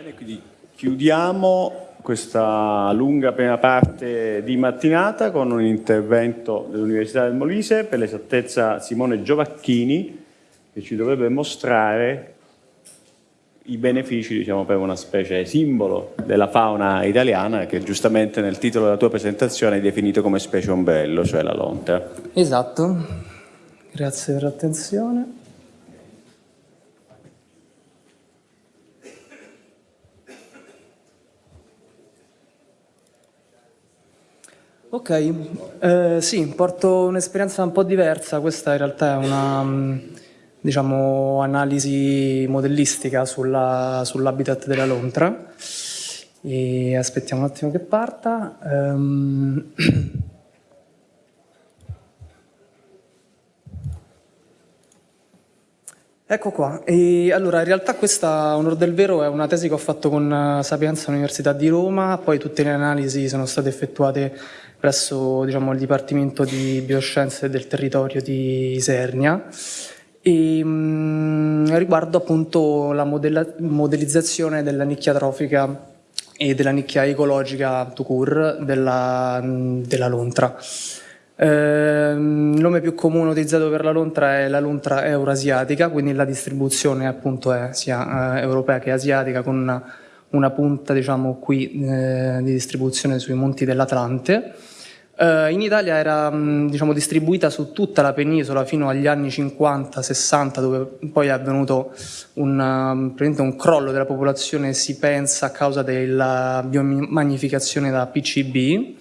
Bene, quindi chiudiamo questa lunga prima parte di mattinata con un intervento dell'Università del Molise, per l'esattezza Simone Giovacchini, che ci dovrebbe mostrare i benefici diciamo, per una specie simbolo della fauna italiana che giustamente nel titolo della tua presentazione hai definito come specie ombrello, cioè la lontra. Esatto, grazie per l'attenzione. Ok, eh, sì, porto un'esperienza un po' diversa, questa in realtà è una mm, diciamo, analisi modellistica sull'habitat sull della lontra. E aspettiamo un attimo che parta. Um, Ecco qua, e allora in realtà questa, onor del vero, è una tesi che ho fatto con eh, Sapienza Università di Roma, poi tutte le analisi sono state effettuate presso diciamo, il Dipartimento di Bioscienze del Territorio di Isernia e mh, mm, riguardo appunto la modellizzazione della nicchia trofica e della nicchia ecologica to cure della, della lontra. Eh, il nome più comune utilizzato per la lontra è la lontra eurasiatica, quindi la distribuzione appunto è sia eh, europea che asiatica con una, una punta diciamo qui eh, di distribuzione sui monti dell'Atlante. Eh, in Italia era mh, diciamo, distribuita su tutta la penisola fino agli anni 50-60 dove poi è avvenuto un, um, un crollo della popolazione si pensa a causa della biomagnificazione da PCB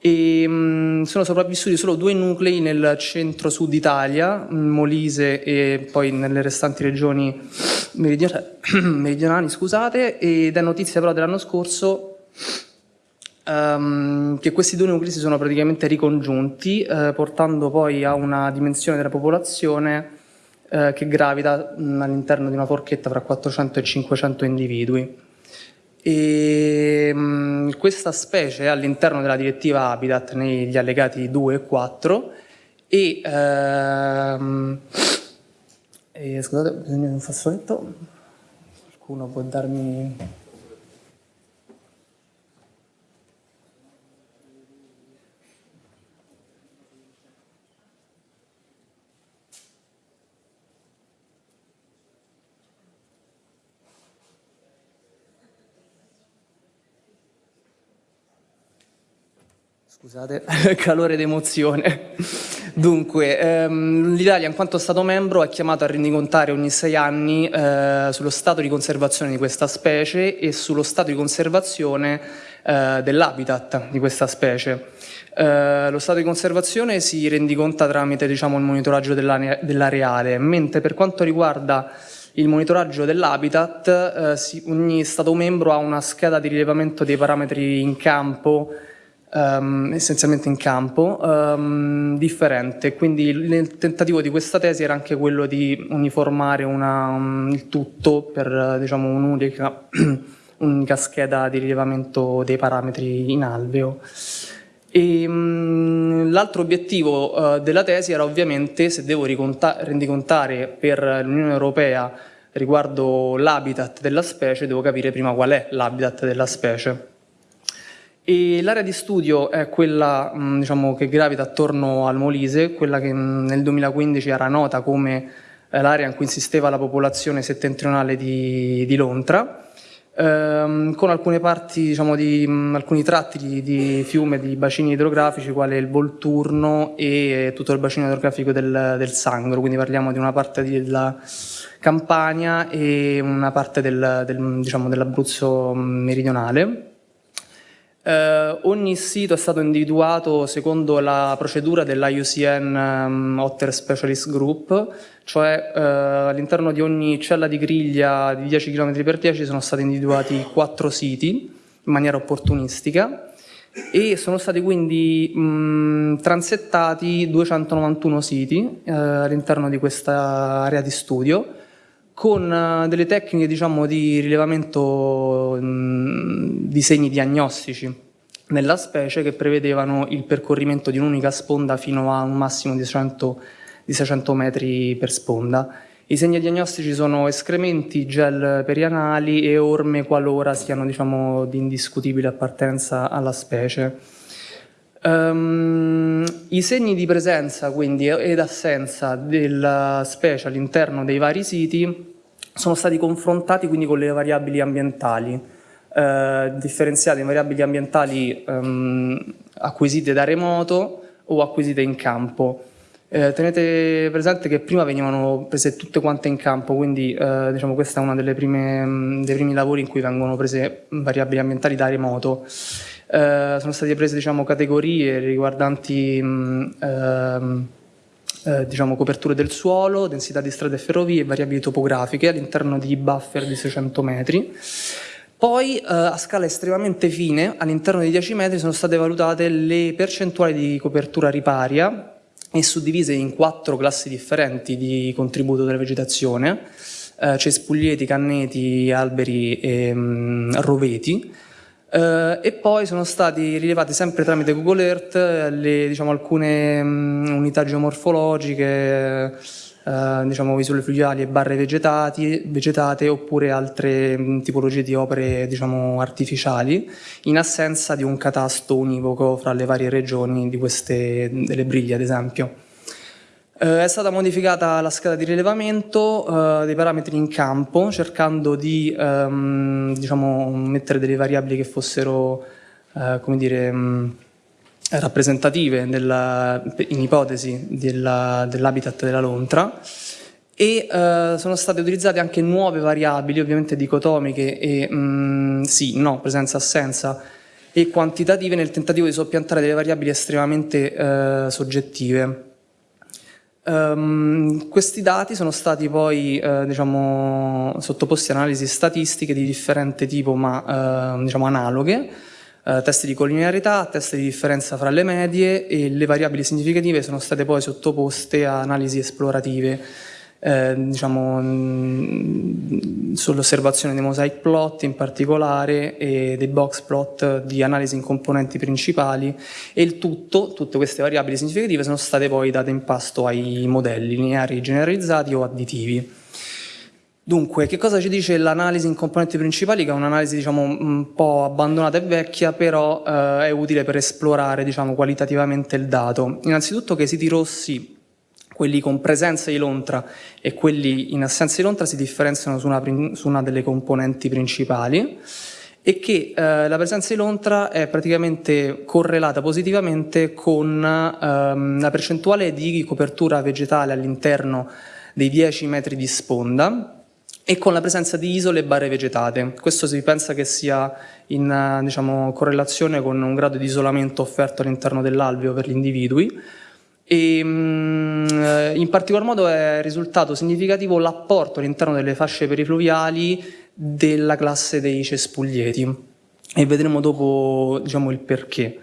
e mh, sono sopravvissuti solo due nuclei nel centro-sud Italia, Molise e poi nelle restanti regioni meridionali, scusate, ed è notizia però dell'anno scorso um, che questi due nuclei si sono praticamente ricongiunti, eh, portando poi a una dimensione della popolazione eh, che gravita all'interno di una forchetta fra 400 e 500 individui. E, mh, questa specie è all'interno della direttiva Habitat negli allegati 2 e 4 e, ehm, e scusate, bisogna di un fazzoletto, qualcuno può darmi Scusate, calore d'emozione. Dunque, ehm, l'Italia in quanto Stato membro è chiamato a rendicontare ogni sei anni eh, sullo stato di conservazione di questa specie e sullo stato di conservazione eh, dell'habitat di questa specie. Eh, lo stato di conservazione si rendiconta tramite diciamo, il monitoraggio dell'areale, mentre per quanto riguarda il monitoraggio dell'habitat, eh, ogni Stato membro ha una scheda di rilevamento dei parametri in campo um, essenzialmente in campo, um, differente. Quindi il tentativo di questa tesi era anche quello di uniformare una, um, il tutto per diciamo, un'unica un scheda di rilevamento dei parametri in alveo. L'altro obiettivo uh, della tesi era ovviamente, se devo rendicontare per l'Unione Europea riguardo l'habitat della specie, devo capire prima qual è l'habitat della specie. L'area di studio è quella mh, diciamo, che gravita attorno al Molise, quella che mh, nel 2015 era nota come eh, l'area in cui insisteva la popolazione settentrionale di, di Lontra, ehm, con alcune parti, diciamo, di, mh, alcuni tratti di, di, fiume, di bacini idrografici, quale il Volturno e tutto il bacino idrografico del, del Sangro, quindi parliamo di una parte della Campania e una parte del, del, diciamo, dell'Abruzzo meridionale. Eh, ogni sito è stato individuato secondo la procedura dell'IUCN um, Otter Specialist Group, cioè eh, all'interno di ogni cella di griglia di 10 km per 10 sono stati individuati 4 siti in maniera opportunistica e sono stati quindi mh, transettati 291 siti eh, all'interno di questa area di studio con uh, delle tecniche diciamo, di rilevamento mh, di segni diagnostici nella specie che prevedevano il percorrimento di un'unica sponda fino a un massimo di 600, di 600 metri per sponda I segni diagnostici sono escrementi, gel perianali e orme qualora siano diciamo, di indiscutibile appartenenza alla specie. Um, I segni di presenza quindi ed assenza della specie all'interno dei vari siti sono stati confrontati quindi con le variabili ambientali, eh, differenziate in variabili ambientali um, acquisite da remoto o acquisite in campo. Eh, tenete presente che prima venivano prese tutte quante in campo, quindi eh, diciamo, questa è uno dei primi lavori in cui vengono prese variabili ambientali da remoto. Eh, sono state prese diciamo, categorie riguardanti mh, ehm, eh, diciamo, coperture del suolo, densità di strade e ferrovie e variabili topografiche all'interno di buffer di 600 metri. Poi eh, a scala estremamente fine, all'interno dei 10 metri, sono state valutate le percentuali di copertura riparia e suddivise in quattro classi differenti di contributo della vegetazione, eh, cespuglieti, canneti, alberi e mh, mm, roveti, e poi sono stati rilevati sempre tramite Google Earth le, diciamo, alcune um, unità geomorfologiche, uh, diciamo, isole fluviali e barre vegetate oppure altre um, tipologie di opere diciamo, artificiali in assenza di un catasto univoco fra le varie regioni di queste, delle briglie ad esempio. Eh, è stata modificata la scala di rilevamento eh, dei parametri in campo, cercando di ehm, diciamo, mettere delle variabili che fossero eh, come dire, mh, rappresentative della, in ipotesi dell'habitat della lontra e eh, sono state utilizzate anche nuove variabili, ovviamente dicotomiche e mh, sì, no, presenza, assenza e quantitative nel tentativo di soppiantare delle variabili estremamente eh, soggettive. Um, questi dati sono stati poi eh, diciamo, sottoposti a analisi statistiche di differente tipo ma eh, diciamo analoghe, eh, test di collinearità, test di differenza fra le medie e le variabili significative sono state poi sottoposte a analisi esplorative eh, diciamo, sull'osservazione dei mosaic plot in particolare e dei box plot di analisi in componenti principali e il tutto, tutte queste variabili significative sono state poi date in pasto ai modelli lineari generalizzati o additivi. Dunque, che cosa ci dice l'analisi in componenti principali, che è un'analisi diciamo, un po' abbandonata e vecchia, però eh, è utile per esplorare diciamo, qualitativamente il dato. Innanzitutto che i siti rossi quelli con presenza di lontra e quelli in assenza di lontra si differenziano su una, su una delle componenti principali e che eh, la presenza di lontra è praticamente correlata positivamente con ehm, la percentuale di copertura vegetale all'interno dei 10 metri di sponda e con la presenza di isole e barre vegetate. Questo si pensa che sia in diciamo, correlazione con un grado di isolamento offerto all'interno dell'alveo per gli individui, e, mm, in particolar modo è risultato significativo l'apporto all'interno delle fasce perifluviali della classe dei cespuglieti e vedremo dopo diciamo, il perché.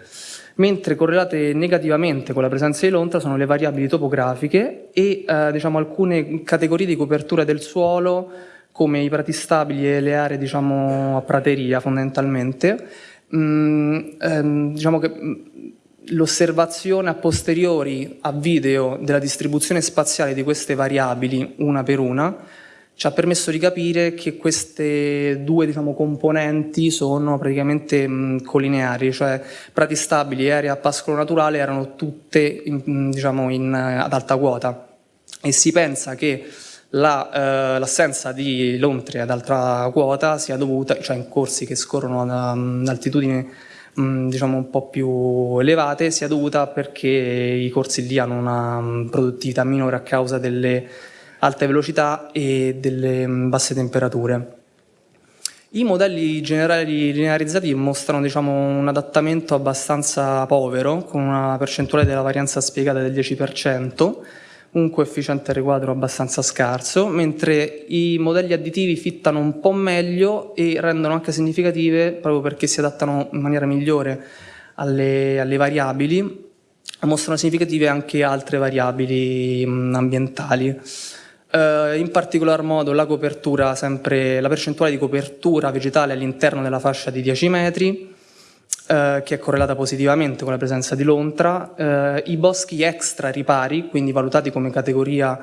Mentre correlate negativamente con la presenza di lontra sono le variabili topografiche e eh, diciamo, alcune categorie di copertura del suolo come i prati stabili e le aree diciamo, a prateria fondamentalmente. Mm, ehm, diciamo che l'osservazione a posteriori a video della distribuzione spaziale di queste variabili una per una ci ha permesso di capire che queste due diciamo, componenti sono praticamente mh, collineari, cioè prati stabili e aree a pascolo naturale erano tutte in, diciamo, in, ad alta quota. E si pensa che l'assenza la, eh, di lontre ad alta quota sia dovuta, cioè in corsi che scorrono ad altitudini Mm, diciamo un po' più elevate sia dovuta perché i corsi lì hanno una mm, produttività minore a causa delle alte velocità e delle mm, basse temperature. I modelli generali linearizzati mostrano diciamo, un adattamento abbastanza povero, con una percentuale della varianza spiegata del 10%, un coefficiente riquadro abbastanza scarso, mentre i modelli additivi fittano un po' meglio e rendono anche significative proprio perché si adattano in maniera migliore alle, alle variabili, mostrano significative anche altre variabili ambientali. Uh, in particolar modo la copertura, sempre, la percentuale di copertura vegetale all'interno della fascia di 10 metri, eh, che è correlata positivamente con la presenza di lontra, eh, i boschi extra ripari, quindi valutati come categoria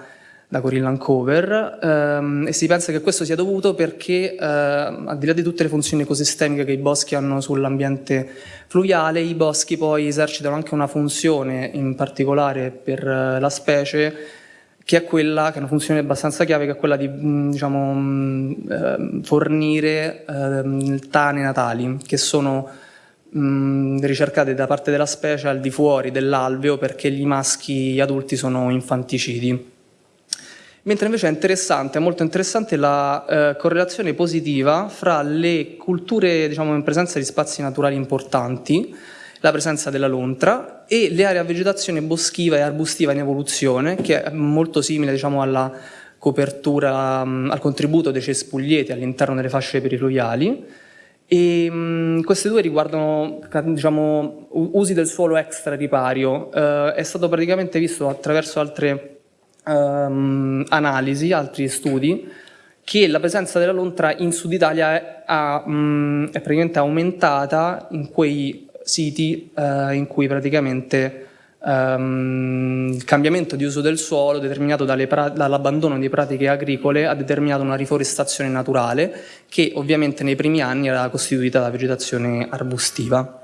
da Corillan Cover ehm, e si pensa che questo sia dovuto perché eh, al di là di tutte le funzioni ecosistemiche che i boschi hanno sull'ambiente fluviale, i boschi poi esercitano anche una funzione in particolare per eh, la specie che è quella, che è una funzione abbastanza chiave, che è quella di mm, diciamo, mm, fornire eh, tane natali, che sono mh, ricercate da parte della specie al di fuori dell'alveo perché gli maschi adulti sono infanticidi. Mentre invece è interessante, è molto interessante la eh, correlazione positiva fra le culture diciamo, in presenza di spazi naturali importanti, la presenza della lontra e le aree a vegetazione boschiva e arbustiva in evoluzione, che è molto simile diciamo, alla copertura, al contributo dei cespuglieti all'interno delle fasce perifluviali. E, mh, queste due riguardano diciamo, usi del suolo extra ripario. Eh, è stato praticamente visto attraverso altre um, analisi, altri studi, che la presenza della lontra in Sud Italia è, è, è praticamente aumentata in quei siti eh, in cui praticamente um, il cambiamento di uso del suolo determinato dall'abbandono di pratiche agricole ha determinato una riforestazione naturale che ovviamente nei primi anni era costituita da vegetazione arbustiva.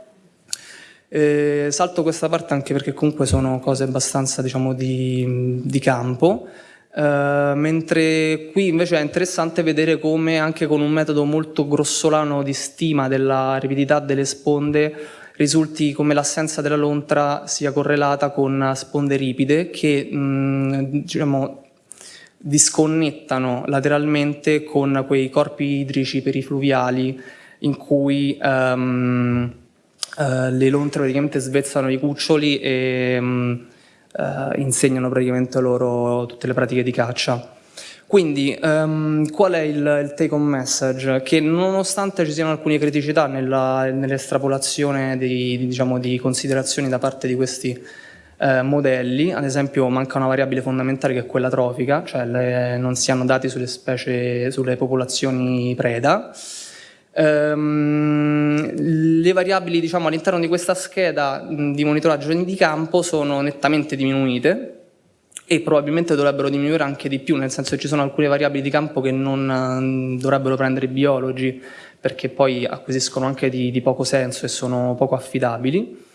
Eh, salto questa parte anche perché comunque sono cose abbastanza diciamo, di, di campo, eh, mentre qui invece è interessante vedere come anche con un metodo molto grossolano di stima della ripidità delle sponde risulti come l'assenza della lontra sia correlata con sponde ripide che mh, diciamo, disconnettano lateralmente con quei corpi idrici perifluviali in cui um, uh, le lontre praticamente svezzano i cuccioli e um, uh, insegnano praticamente loro tutte le pratiche di caccia. Quindi um, qual è il, il take home message? Che nonostante ci siano alcune criticità nell'estrapolazione di, diciamo, di, considerazioni da parte di questi eh, modelli, ad esempio manca una variabile fondamentale che è quella trofica, cioè le, non si hanno dati sulle specie, sulle popolazioni preda, Um, le variabili diciamo, all'interno di questa scheda di monitoraggio di campo sono nettamente diminuite e probabilmente dovrebbero diminuire anche di più, nel senso che ci sono alcune variabili di campo che non uh, dovrebbero prendere i biologi perché poi acquisiscono anche di, di poco senso e sono poco affidabili,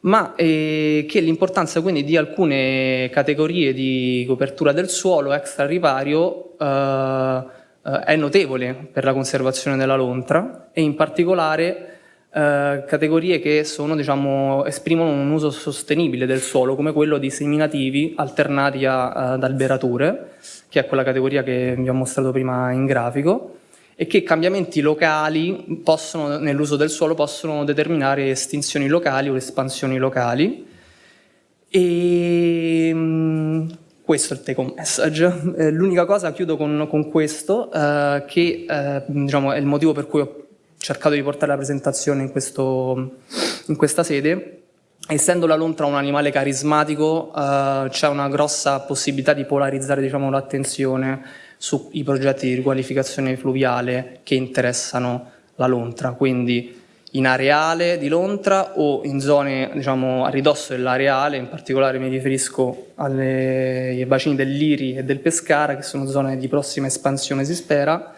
ma eh, che l'importanza quindi di alcune categorie di copertura del suolo extra ripario uh, eh, è notevole per la conservazione della lontra e in particolare eh, categorie che sono, diciamo, esprimono un uso sostenibile del suolo come quello di seminativi alternati ad alberature, che è quella categoria che vi ho mostrato prima in grafico, e che cambiamenti locali nell'uso del suolo possono determinare estinzioni locali o espansioni locali. E, mm, questo è il take home message. Eh, l'unica cosa, chiudo con, con questo, eh, che eh, diciamo, è il motivo per cui ho cercato di portare la presentazione in, questo, in questa sede. Essendo la lontra un animale carismatico, eh, c'è una grossa possibilità di polarizzare diciamo, l'attenzione sui progetti di riqualificazione fluviale che interessano la lontra. Quindi in areale di Lontra o in zone diciamo, a ridosso dell'areale, in particolare mi riferisco alle, ai bacini dell'Iri e del Pescara, che sono zone di prossima espansione si spera,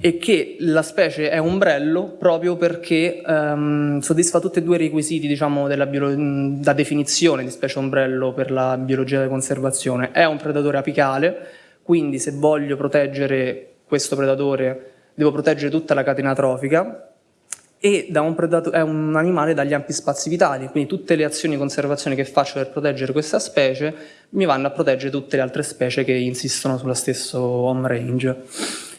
e che la specie è ombrello proprio perché um, soddisfa tutti e due i requisiti diciamo, della da definizione di specie ombrello per la biologia della conservazione. È un predatore apicale, quindi se voglio proteggere questo predatore devo proteggere tutta la catena trofica, e un è un animale dagli ampi spazi vitali, quindi tutte le azioni di conservazione che faccio per proteggere questa specie mi vanno a proteggere tutte le altre specie che insistono sullo stesso home range.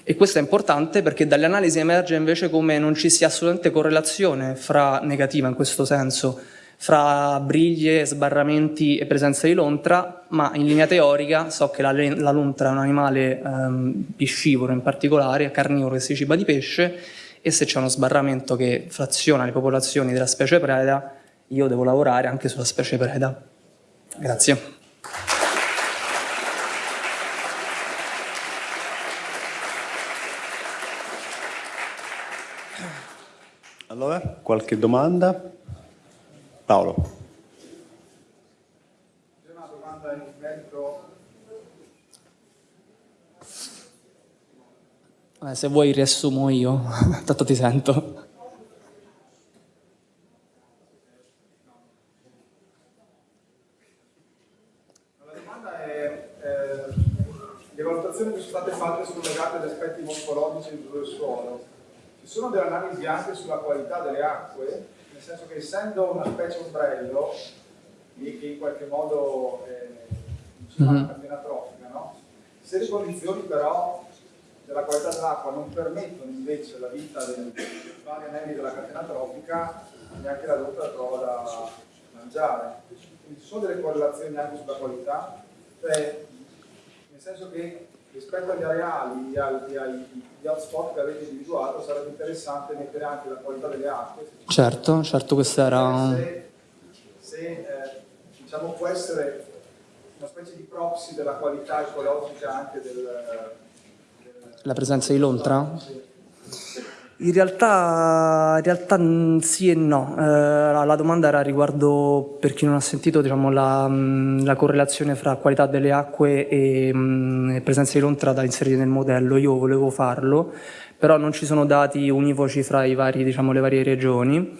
E questo è importante perché dalle analisi emerge invece come non ci sia assolutamente correlazione fra negativa in questo senso, fra briglie, sbarramenti e presenza di lontra, ma in linea teorica so che la, la lontra è un animale ehm, piscivoro in particolare, carnivoro che si ciba di pesce, e se c'è uno sbarramento che fraziona le popolazioni della specie preda, io devo lavorare anche sulla specie preda. Grazie. Qualche domanda? Paolo. C'è una domanda in merito? Eh, se vuoi riassumo io, tanto ti sento. la domanda è eh, le valutazioni che sono state fatte sono legate ad aspetti morfologici del suolo. Ci sono delle analisi anche sulla qualità delle acque, nel senso che essendo una specie ombrello, che in qualche modo è mm -hmm. catena trofica, no? se le condizioni però della qualità dell'acqua non permettono invece la vita dei vari anelli della catena trofica, neanche la dotta trova da mangiare. Quindi ci sono delle correlazioni anche sulla qualità, cioè, nel senso che rispetto agli areali e agli, agli hotspot che avete individuato sarebbe interessante mettere anche la qualità delle acque. Certo, certo, questo era... Se, se eh, diciamo può essere una specie di proxy della qualità ecologica anche del la presenza di Lontra? In realtà, in realtà sì e no, eh, la domanda era riguardo, per chi non ha sentito, diciamo, la, mm, la, correlazione fra qualità delle acque e, mh, mm, presenza di lontra da inserire nel modello. Io volevo farlo, però non ci sono dati univoci fra vari, diciamo, le varie regioni.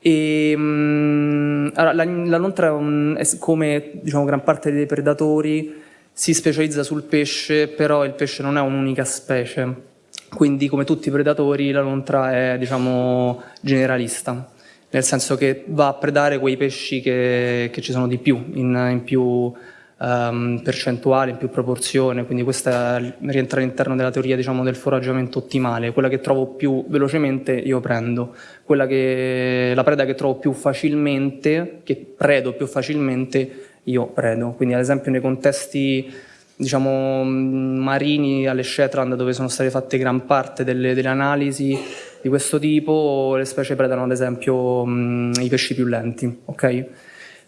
E, mh, mm, allora, la, la, lontra, è, come diciamo, gran parte dei predatori, si specializza sul pesce, però il pesce non è un'unica specie, quindi come tutti i predatori la lontra è diciamo, generalista, nel senso che va a predare quei pesci che, che ci sono di più, in, in più um, percentuale, in più proporzione, quindi questa rientra all'interno della teoria diciamo, del foraggiamento ottimale, quella che trovo più velocemente io prendo, quella che, la preda che trovo più facilmente, che predo più facilmente io predo. Quindi ad esempio nei contesti diciamo, marini alle Shetland dove sono state fatte gran parte delle, delle analisi di questo tipo, le specie predano ad esempio mh, i pesci più lenti. Okay?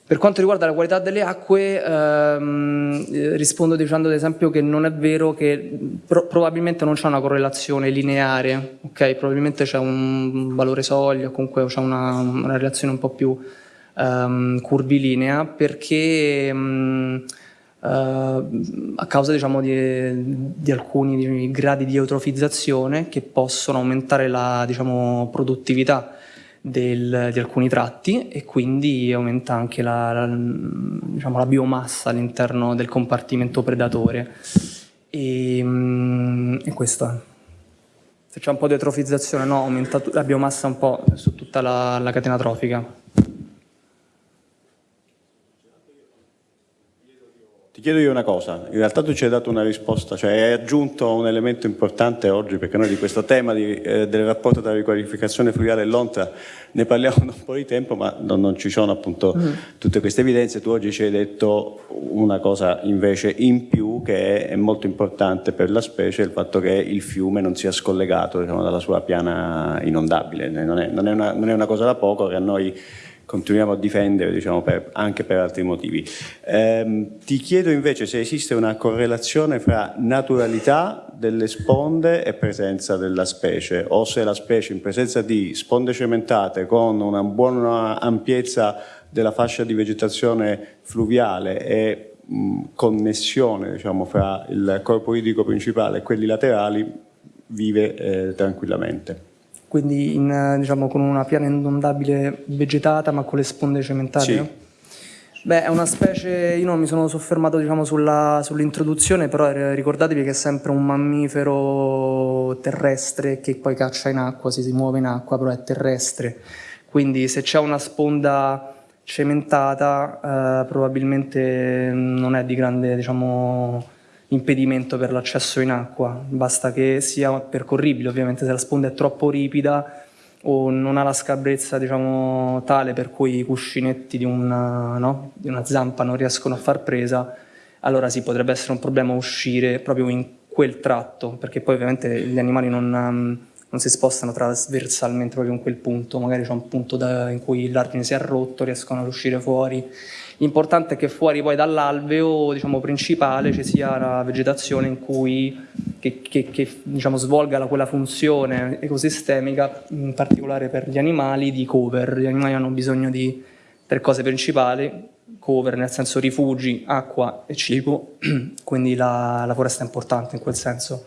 Per quanto riguarda la qualità delle acque, ehm, rispondo dicendo ad esempio che non è vero che pro probabilmente non c'è una correlazione lineare, okay? probabilmente c'è un valore soglia, comunque c'è una, una relazione un po' più um, curvilinea perché um, uh, a causa diciamo, di, di, alcuni di, gradi di eutrofizzazione che possono aumentare la diciamo, produttività del, di alcuni tratti e quindi aumenta anche la, la, diciamo, la biomassa all'interno del compartimento predatore. E, um, e questo è. Se c'è un po' di eutrofizzazione, no, aumenta la biomassa un po' su tutta la, la catena trofica. Ti chiedo io una cosa, in realtà tu ci hai dato una risposta, cioè hai aggiunto un elemento importante oggi, perché noi di questo tema di, eh, del rapporto tra riqualificazione fluviale e l'ONTRA ne parliamo da un po' di tempo, ma non, non ci sono appunto mm. tutte queste evidenze. Tu oggi ci hai detto una cosa invece in più che è, è molto importante per la specie, il fatto che il fiume non sia scollegato diciamo, dalla sua piana inondabile. Non è, non, è una, non è una cosa da poco che a noi continuiamo a difendere diciamo, per, anche per altri motivi. Eh, ti chiedo invece se esiste una correlazione fra naturalità delle sponde e presenza della specie o se la specie in presenza di sponde cementate con una buona ampiezza della fascia di vegetazione fluviale e mh, connessione diciamo, fra il corpo idrico principale e quelli laterali vive eh, tranquillamente quindi in, diciamo, con una piana inondabile vegetata ma con le sponde cementate? Sì. Beh, è una specie, io non mi sono soffermato diciamo, sull'introduzione, sull però ricordatevi che è sempre un mammifero terrestre che poi caccia in acqua, si, si muove in acqua, però è terrestre. Quindi se c'è una sponda cementata eh, probabilmente non è di grande diciamo, impedimento per l'accesso in acqua, basta che sia percorribile, ovviamente se la sponda è troppo ripida o non ha la scabrezza diciamo, tale per cui i cuscinetti di una, no? di una zampa non riescono a far presa, allora sì, potrebbe essere un problema uscire proprio in quel tratto, perché poi ovviamente gli animali non, non si spostano trasversalmente proprio in quel punto, magari c'è un punto da, in cui l'argine si è rotto, riescono ad uscire fuori, L'importante è che fuori poi dall'alveo diciamo, principale ci sia la vegetazione in cui, che, che, che diciamo, svolga la, quella funzione ecosistemica, in particolare per gli animali, di cover. Gli animali hanno bisogno di tre cose principali, cover nel senso rifugi, acqua e cibo, quindi la, la foresta è importante in quel senso.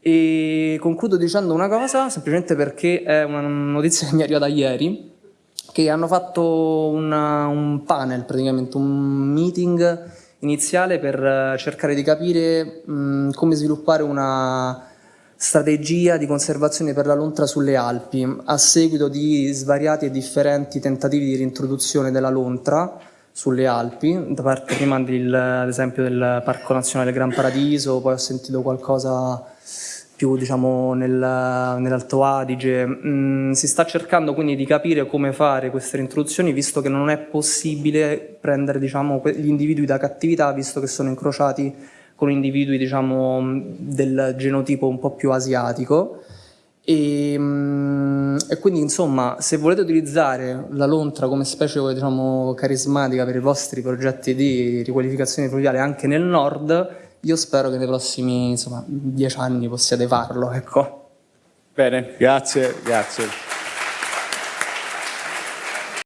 E concludo dicendo una cosa, semplicemente perché è una notizia che mi è arrivata ieri, che hanno fatto una, un panel, praticamente un meeting iniziale per cercare di capire mh, come sviluppare una strategia di conservazione per la lontra sulle Alpi, a seguito di svariati e differenti tentativi di reintroduzione della lontra sulle Alpi, da parte prima del, ad esempio del Parco Nazionale Gran Paradiso, poi ho sentito qualcosa più diciamo, nel, nell'Alto Adige. Mm, si sta cercando quindi di capire come fare queste reintroduzioni, visto che non è possibile prendere diciamo, gli individui da cattività, visto che sono incrociati con individui diciamo, del genotipo un po' più asiatico. E, mm, e, quindi insomma se volete utilizzare la lontra come specie diciamo, carismatica per i vostri progetti di riqualificazione fluviale anche nel nord io spero che nei prossimi insomma, dieci anni possiate farlo. Ecco. Bene, grazie, grazie.